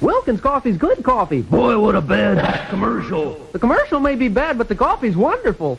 Wilkins coffee's good coffee. Boy, what a bad commercial. The commercial may be bad, but the coffee's wonderful.